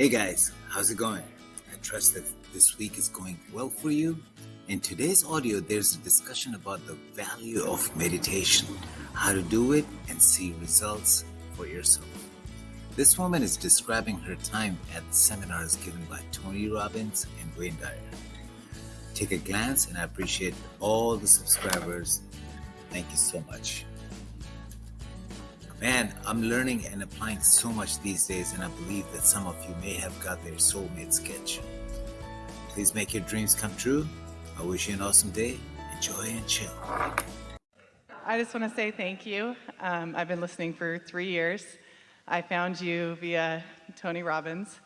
Hey guys, how's it going? I trust that this week is going well for you. In today's audio, there's a discussion about the value of meditation, how to do it, and see results for yourself. This woman is describing her time at seminars given by Tony Robbins and Wayne Dyer. Take a glance, and I appreciate all the subscribers. Thank you so much. Man, I'm learning and applying so much these days, and I believe that some of you may have got their soulmate sketch. Please make your dreams come true. I wish you an awesome day. Enjoy and chill. I just want to say thank you. Um, I've been listening for three years. I found you via Tony Robbins,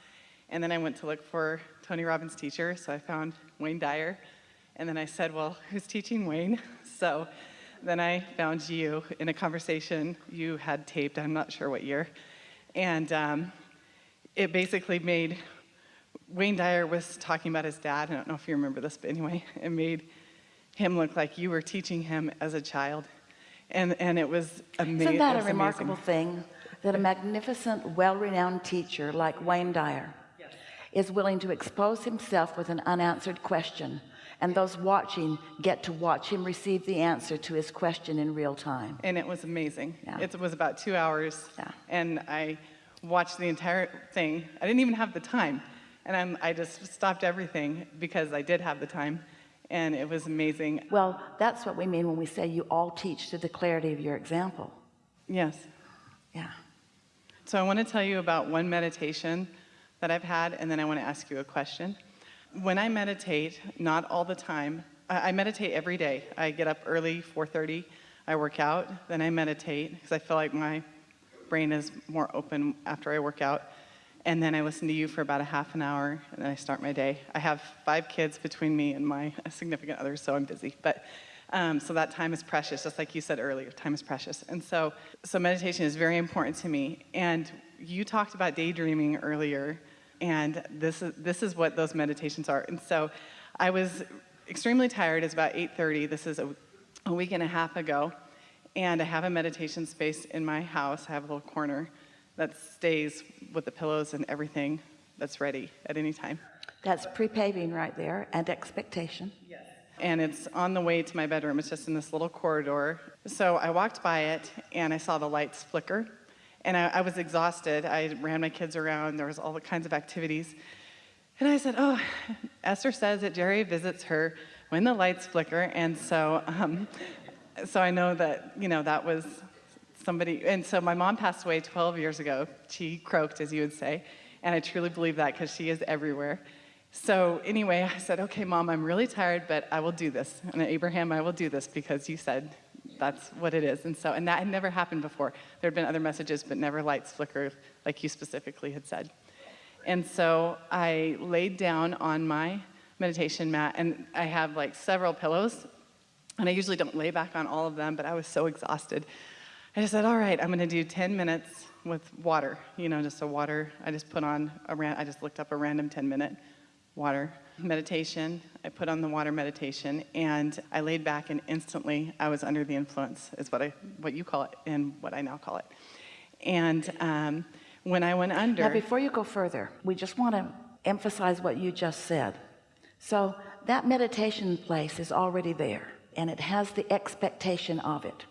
and then I went to look for Tony Robbins' teacher, so I found Wayne Dyer. And then I said, Well, who's teaching Wayne? So then I found you in a conversation you had taped, I'm not sure what year. And um, it basically made Wayne Dyer was talking about his dad. I don't know if you remember this, but anyway, it made him look like you were teaching him as a child. And, and it was amazing. Isn't that a remarkable thing? That a magnificent, well-renowned teacher like Wayne Dyer yes. is willing to expose himself with an unanswered question and those watching get to watch him receive the answer to his question in real time. And it was amazing. Yeah. It was about two hours yeah. and I watched the entire thing. I didn't even have the time. And I'm, I just stopped everything because I did have the time and it was amazing. Well, that's what we mean when we say you all teach to the clarity of your example. Yes. Yeah. So I want to tell you about one meditation that I've had and then I want to ask you a question when I meditate, not all the time, I, I meditate every day. I get up early, 4.30, I work out, then I meditate because I feel like my brain is more open after I work out. And then I listen to you for about a half an hour, and then I start my day. I have five kids between me and my significant other, so I'm busy. But um, so that time is precious, just like you said earlier, time is precious. And so, so meditation is very important to me. And you talked about daydreaming earlier, and this is, this is what those meditations are. And so I was extremely tired. It's about 8.30. This is a, a week and a half ago. And I have a meditation space in my house. I have a little corner that stays with the pillows and everything that's ready at any time. That's pre-paving right there and expectation. Yes. And it's on the way to my bedroom. It's just in this little corridor. So I walked by it and I saw the lights flicker and I, I, was exhausted. I ran my kids around. There was all the kinds of activities. And I said, oh, Esther says that Jerry visits her when the lights flicker. And so, um, so I know that, you know, that was somebody. And so my mom passed away 12 years ago. She croaked, as you would say. And I truly believe that because she is everywhere. So anyway, I said, okay, mom, I'm really tired, but I will do this. And Abraham, I will do this because you said that's what it is. And so, and that had never happened before. There had been other messages, but never lights flicker like you specifically had said. And so I laid down on my meditation mat and I have like several pillows and I usually don't lay back on all of them, but I was so exhausted. I just said, all right, I'm gonna do 10 minutes with water, you know, just a water. I just put on a ran, I just looked up a random 10 minute water meditation. I put on the water meditation and I laid back and instantly I was under the influence is what I, what you call it and what I now call it. And um, when I went under. Now before you go further, we just want to emphasize what you just said. So that meditation place is already there and it has the expectation of it.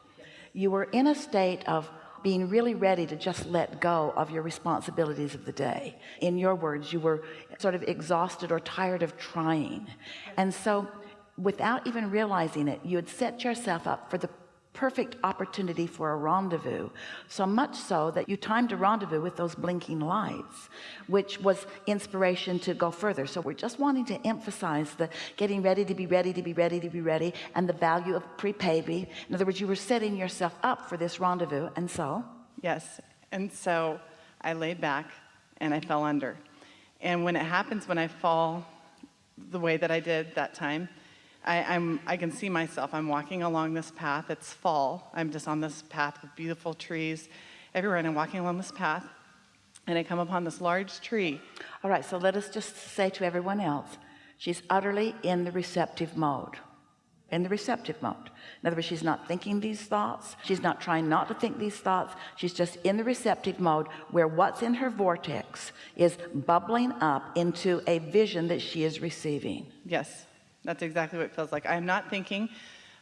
You were in a state of being really ready to just let go of your responsibilities of the day. In your words you were sort of exhausted or tired of trying. And so without even realizing it you had set yourself up for the perfect opportunity for a rendezvous so much so that you timed a rendezvous with those blinking lights which was inspiration to go further. So we're just wanting to emphasize the getting ready to be ready to be ready to be ready and the value of pre-paving in other words you were setting yourself up for this rendezvous and so? Yes and so I laid back and I fell under. And when it happens when I fall the way that I did that time I, am I can see myself. I'm walking along this path. It's fall. I'm just on this path with beautiful trees everywhere, and I'm walking along this path, and I come upon this large tree. All right, so let us just say to everyone else, she's utterly in the receptive mode. in the receptive mode in other words she's not thinking these thoughts she's not trying not to think these thoughts she's just in the receptive mode where what's in her vortex is bubbling up into a vision that she is receiving Yes, that's exactly what it feels like. I'm not thinking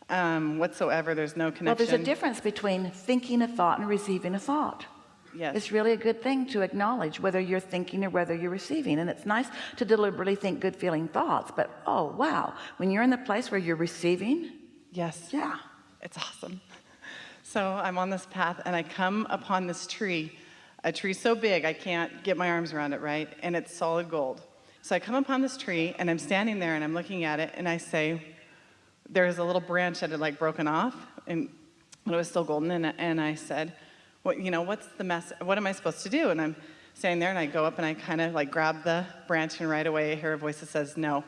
um, whatsoever. There's no connection. well there's a difference between thinking a thought and receiving a thought Yes. it's really a good thing to acknowledge whether you're thinking or whether you're receiving and it's nice to deliberately think good feeling thoughts but oh wow when you're in the place where you're receiving yes. yeah It's awesome. So I'm on this path and I come upon this tree, a tree so big I can't get my arms around it, right? And it's solid gold. So I come upon this tree and I'm standing there and I'm looking at it and I say, there's a little branch that had like broken off and but it was still golden and, and I said, what, you know, what's the mess? What am I supposed to do? And I'm standing there and I go up and I kind of like grab the branch and right away I hear a voice that says no.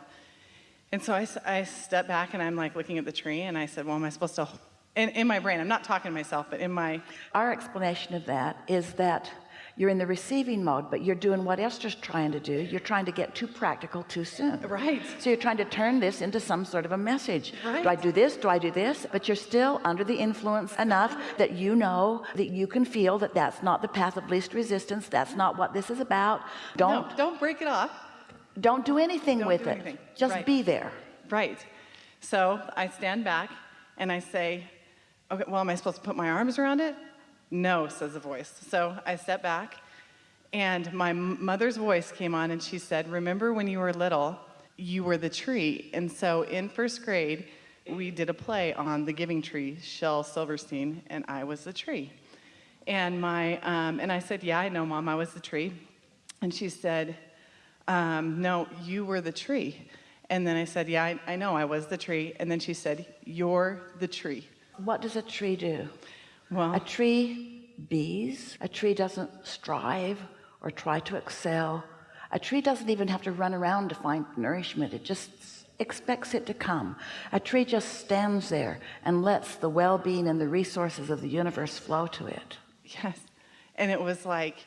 And so I, I step back and I'm like looking at the tree and I said, well, am I supposed to, in, in my brain, I'm not talking to myself, but in my, our explanation of that is that you're in the receiving mode but you're doing what Esther's trying to do you're trying to get too practical too soon right, so you're trying to turn this into some sort of a message Right. do I do this do I do this but you're still under the influence enough that you know that you can feel that that's not the path of least resistance that's not what this is about don't no, don't break it off. don't do anything Don't with do it anything. just Right. be there Right. So I stand back and I say, okay, well, am I supposed to put my arms around it? No, says the voice. So I step back and my mother's voice came on and she said, remember when you were little, you were the tree. And so in first grade, we did a play on the giving tree, Shel Silverstein, and I was the tree. And my, um, and I said, yeah, I know, mom, I was the tree. And she said, um, no, you were the tree. And then I said, yeah, I, I know I was the tree. And then she said, you're the tree. what does a tree do Well, A tree bees. A tree doesn't strive or try to excel. A tree doesn't even have to run around to find nourishment. It just expects it to come. A tree just stands there and lets the well-being and the resources of the universe flow to it. yes. And it was like,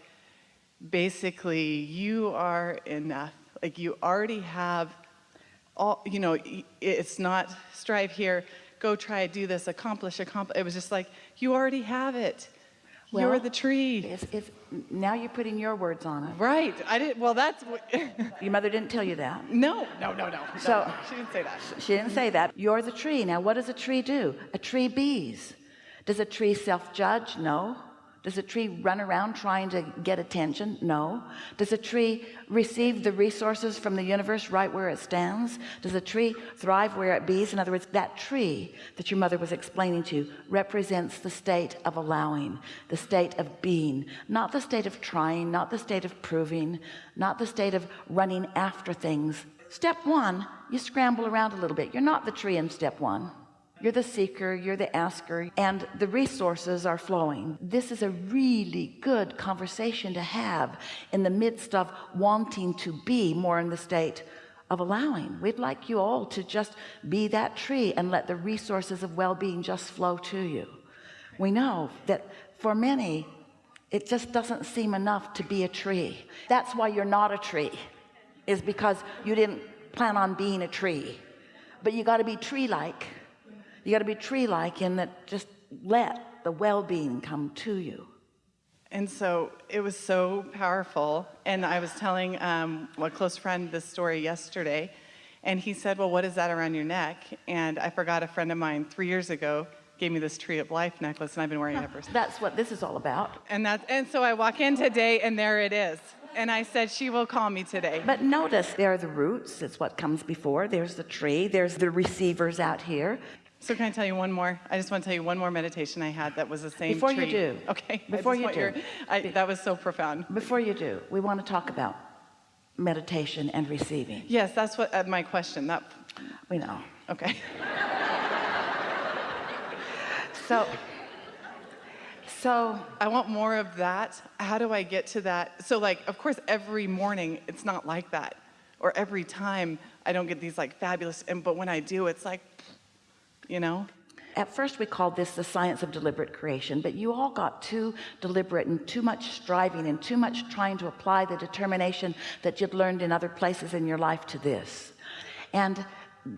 basically, you are enough. Like you already have all, you know, it's not strive here, go try, to do this, accomplish, accomplish. It was just like, you already have it. you're the tree. It's, it's, now you're putting your words on it. Right. I didn't, well, that's, Your mother didn't tell you that. no, no, no, no. So- no, she didn't say that. She didn't say that. You're the tree. Now, what does a tree do? A tree bees. Does a tree self-judge? No. Does a tree run around trying to get attention? No. Does a tree receive the resources from the universe right where it stands? Does a tree thrive where it bees? In other words, that tree that your mother was explaining to you represents the state of allowing, the state of being, not the state of trying, not the state of proving, not the state of running after things. Step one, you scramble around a little bit. You're not the tree in step one. You're the seeker, you're the asker, and the resources are flowing. This is a really good conversation to have in the midst of wanting to be more in the state of allowing. We'd like you all to just be that tree and let the resources of well-being just flow to you. We know that for many, it just doesn't seem enough to be a tree. That's why you're not a tree, is because you didn't plan on being a tree. But you got to be tree-like. You got to be tree-like in that just let the well-being come to you. And so it was so powerful. And I was telling um, a close friend this story yesterday. And he said, Well, what is that around your neck? And I forgot a friend of mine three years ago gave me this Tree of Life necklace, and I've been wearing it ever since. That's what this is all about. And, that, and so I walk in today, and there it is. And I said, She will call me today. But notice there are the roots. It's what comes before. There's the tree. There's the receivers out here. So can I tell you one more? I just want to tell you one more meditation I had that was the same Before you do. Okay. Before you do. your- I, that was so profound. Before you do, we want to talk about meditation and receiving. Yes, that's what uh, my question. That We know. okay. So, so I want more of that. How do I get to that? So like, of course, every morning it's not like that, or every time I don't get these like fabulous. And but when I do, it's like, you know, At first we called this the science of deliberate creation, but you all got too deliberate and too much striving and too much trying to apply the determination that you'd learned in other places in your life to this. And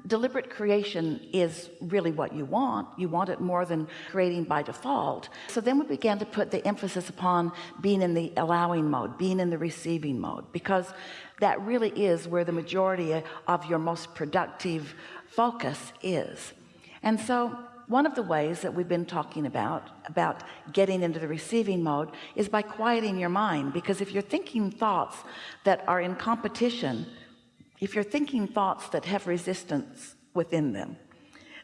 deliberate creation is really what you want. You want it more than creating by default. So then we began to put the emphasis upon being in the allowing mode being in the receiving mode because that really is where the majority of your most productive focus is and so one of the ways that we've been talking about about getting into the receiving mode is by quieting your mind. Because if you're thinking thoughts that are in competition if you're thinking thoughts that have resistance within them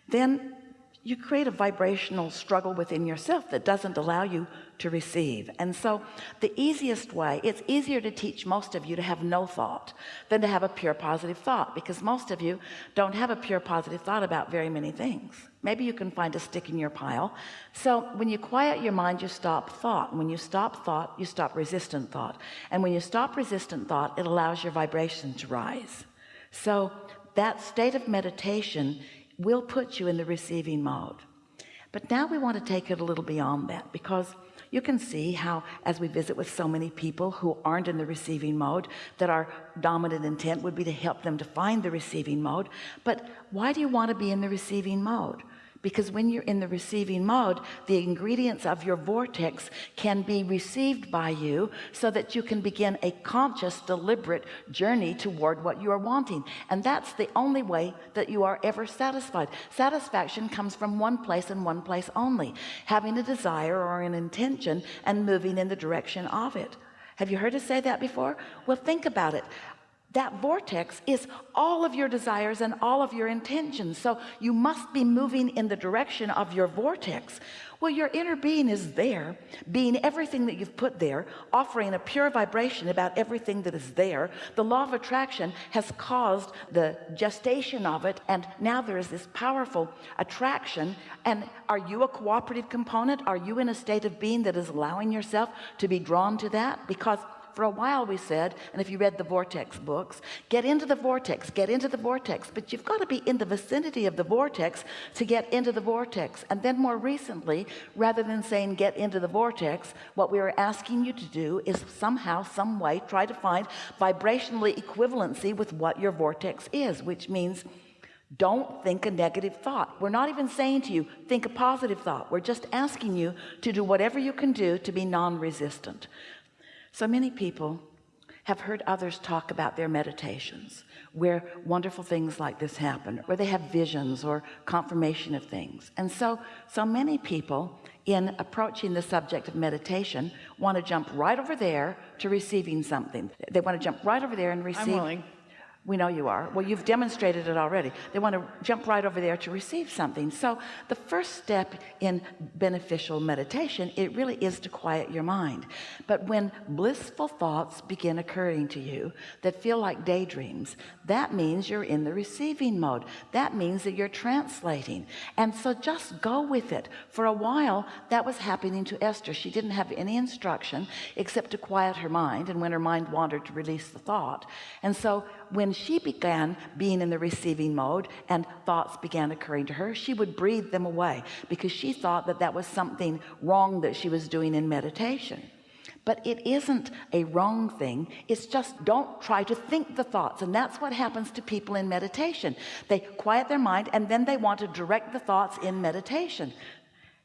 then you create a vibrational struggle within yourself that doesn't allow you to receive. And so the easiest way it's easier to teach most of you to have no thought than to have a pure positive thought because most of you don't have a pure positive thought about very many things. Maybe you can find a stick in your pile. So when you quiet your mind you stop thought. When you stop thought you stop resistant thought. And when you stop resistant thought it allows your vibration to rise. So that state of meditation will put you in the receiving mode. But now we want to take it a little beyond that because you can see how as we visit with so many people who aren't in the receiving mode that our dominant intent would be to help them to find the receiving mode. But why do you want to be in the receiving mode because when you're in the receiving mode the ingredients of your vortex can be received by you so that you can begin a conscious deliberate journey toward what you are wanting. And that's the only way that you are ever satisfied. Satisfaction comes from one place and one place only having a desire or an intention and moving in the direction of it. Have you heard us say that before? Well think about it that vortex is all of your desires and all of your intentions. So you must be moving in the direction of your vortex. Well your inner being is there being everything that you've put there offering a pure vibration about everything that is there. The law of attraction has caused the gestation of it and now there is this powerful attraction. And are you a cooperative component? Are you in a state of being that is allowing yourself to be drawn to that? Because for a while we said and if you read the vortex books get into the vortex get into the vortex. But you've got to be in the vicinity of the vortex to get into the vortex. And then more recently rather than saying get into the vortex what we are asking you to do is somehow some way try to find vibrationally equivalency with what your vortex is which means don't think a negative thought. We're not even saying to you think a positive thought. We're just asking you to do whatever you can do to be non-resistant so many people have heard others talk about their meditations where wonderful things like this happen where they have visions or confirmation of things. And so so many people in approaching the subject of meditation want to jump right over there to receiving something. They want to jump right over there and receive I'm willing we know you are. Well you've demonstrated it already. They want to jump right over there to receive something. So the first step in beneficial meditation it really is to quiet your mind. But when blissful thoughts begin occurring to you that feel like daydreams that means you're in the receiving mode. That means that you're translating. And so just go with it. For a while that was happening to Esther. She didn't have any instruction except to quiet her mind and when her mind wandered to release the thought. And so when she began being in the receiving mode and thoughts began occurring to her she would breathe them away because she thought that that was something wrong that she was doing in meditation. But it isn't a wrong thing. It's just don't try to think the thoughts. And that's what happens to people in meditation. They quiet their mind and then they want to direct the thoughts in meditation.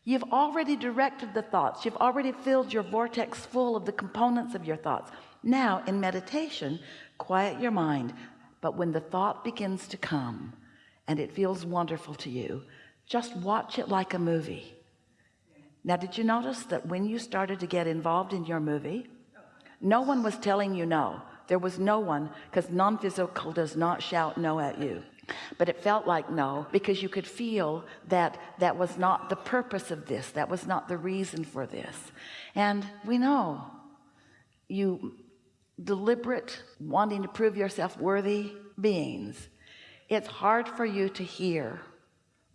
You've already directed the thoughts. You've already filled your vortex full of the components of your thoughts. Now in meditation quiet your mind but when the thought begins to come and it feels wonderful to you just watch it like a movie. Now did you notice that when you started to get involved in your movie no one was telling you no. There was no one because non-physical does not shout no at you. But it felt like no because you could feel that that was not the purpose of this that was not the reason for this. And we know you deliberate wanting to prove yourself worthy beings it's hard for you to hear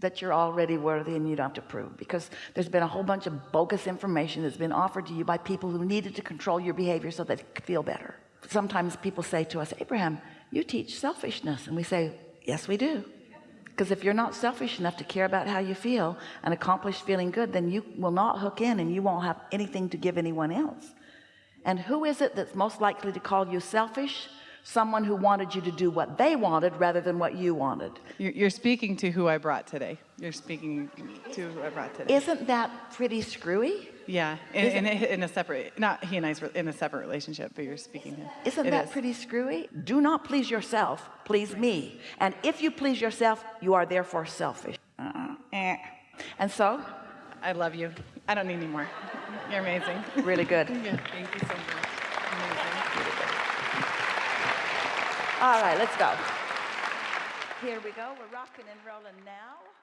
that you're already worthy and you don't have to prove because there's been a whole bunch of bogus information that's been offered to you by people who needed to control your behavior so that could feel better. Sometimes people say to us Abraham you teach selfishness and we say yes we do. Because if you're not selfish enough to care about how you feel and accomplish feeling good then you will not hook in and you won't have anything to give anyone else and who is it that's most likely to call you selfish someone who wanted you to do what they wanted rather than what you wanted. You're, you're speaking to who I brought today. You're speaking to who I brought today. Isn't that pretty screwy? yeah, in, in, a, in a separate, not he and I's in a separate relationship, but you're speaking to. Isn't It that is. pretty screwy? Do not please yourself, please me. And if you please yourself, you are therefore selfish. Uh-uh. Eh. And so, I love you. I don't need any more. You're amazing. really good. yeah, thank you so much. Amazing. All right, let's go. Here we go. We're rocking and rolling now.